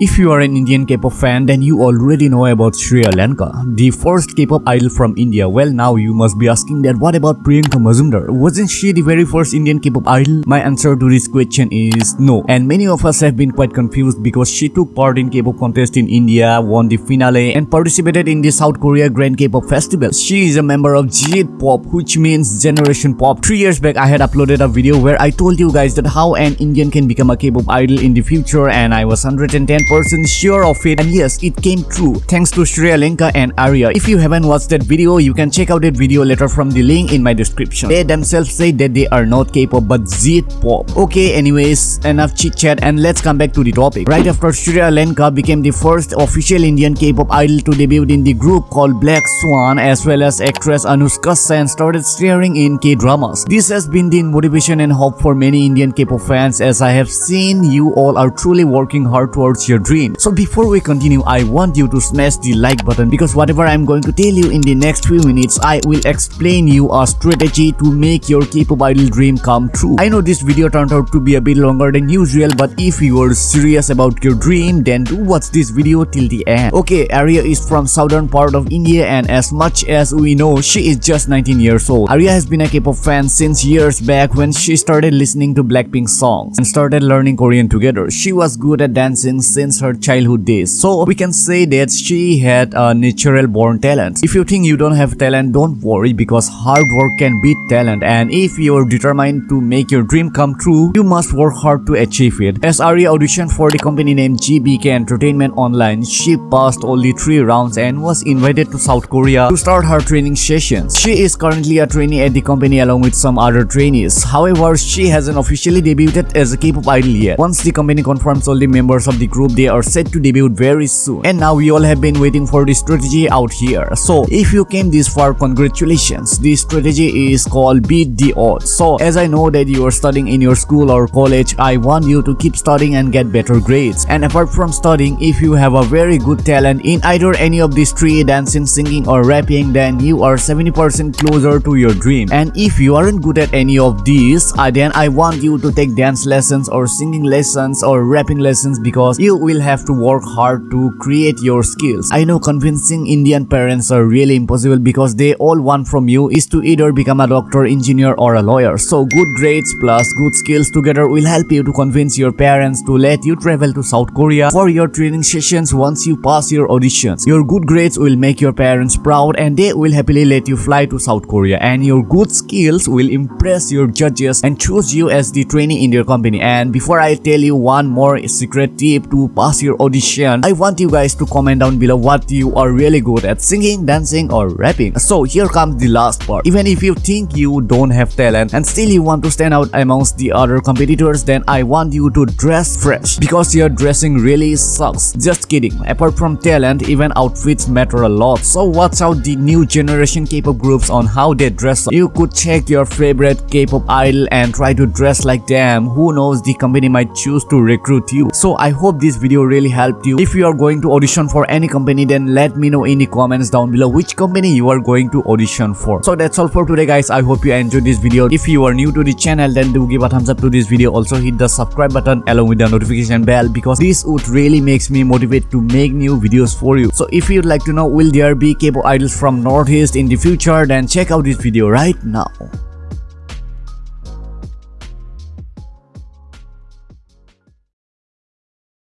If you are an Indian K-pop fan, then you already know about Sriya Lenka, the first K-pop idol from India. Well, now you must be asking that what about Priyanka Mazumdar? Wasn't she the very first Indian K-pop idol? My answer to this question is no. And many of us have been quite confused because she took part in K-pop contest in India, won the finale, and participated in the South Korea Grand K-pop Festival. She is a member of Z-pop, which means Generation Pop. Three years back, I had uploaded a video where I told you guys that how an Indian can become a K-pop idol in the future, and I was 110 10% sure of it and yes it came true thanks to Sriya Lenka and Arya. If you haven't watched that video you can check out that video later from the link in my description. They themselves say that they are not K-pop but Z-pop. Okay anyways enough chit chat and let's come back to the topic. Right after Sriya Lenka became the first official Indian K-pop idol to debut in the group called Black Swan as well as actress Anushka Sen started starring in K-dramas. This has been the motivation and hope for many Indian K-pop fans as I have seen you all are truly working hard towards your dream. So before we continue, I want you to smash the like button because whatever I'm going to tell you in the next few minutes, I will explain you a strategy to make your idol dream come true. I know this video turned out to be a bit longer than usual, but if you are serious about your dream, then do watch this video till the end. Okay, Arya is from southern part of India and as much as we know, she is just 19 years old. Arya has been a K-pop fan since years back when she started listening to Blackpink songs and started learning Korean together. She was good at dancing since her childhood days. So we can say that she had a natural born talent. If you think you don't have talent, don't worry because hard work can beat talent and if you're determined to make your dream come true, you must work hard to achieve it. As Arya auditioned for the company named GBK Entertainment Online, she passed only 3 rounds and was invited to South Korea to start her training sessions. She is currently a trainee at the company along with some other trainees. However, she hasn't officially debuted as a K-pop idol yet. Once the company confirms all the members of the group, they are set to debut very soon. And now we all have been waiting for the strategy out here. So if you came this far, congratulations. this strategy is called beat the odds. So as I know that you are studying in your school or college, I want you to keep studying and get better grades. And apart from studying, if you have a very good talent in either any of these three, dancing, singing or rapping, then you are 70% closer to your dream. And if you aren't good at any of these, uh, then I want you to take dance lessons or singing lessons or rapping lessons because you will have to work hard to create your skills. I know convincing Indian parents are really impossible because they all want from you is to either become a doctor, engineer or a lawyer. So good grades plus good skills together will help you to convince your parents to let you travel to South Korea for your training sessions once you pass your auditions. Your good grades will make your parents proud and they will happily let you fly to South Korea and your good skills will impress your judges and choose you as the trainee in their company. And before I tell you one more secret tip to pass your audition, I want you guys to comment down below what you are really good at singing, dancing or rapping. So here comes the last part. Even if you think you don't have talent and still you want to stand out amongst the other competitors then I want you to dress fresh because your dressing really sucks. Just kidding. Apart from talent, even outfits matter a lot. So watch out the new generation K-pop groups on how they dress. You could check your favorite K-pop idol and try to dress like them. Who knows the company might choose to recruit you. So I hope this video really helped you. If you are going to audition for any company then let me know in the comments down below which company you are going to audition for. So that's all for today guys. I hope you enjoyed this video. If you are new to the channel then do give a thumbs up to this video. Also hit the subscribe button along with the notification bell because this would really makes me motivate to make new videos for you. So if you'd like to know will there be K-pop idols from Northeast in the future then check out this video right now.